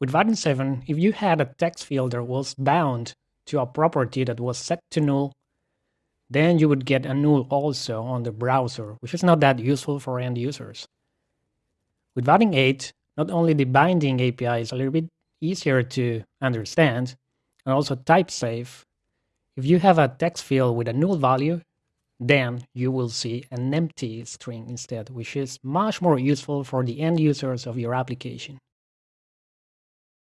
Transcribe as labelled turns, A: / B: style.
A: With Vaadin 7, if you had a text field that was bound to a property that was set to null, then you would get a null also on the browser, which is not that useful for end users. With Vaadin 8, not only the binding API is a little bit easier to understand, and also type safe, if you have a text field with a null value, then you will see an empty string instead, which is much more useful for the end users of your application.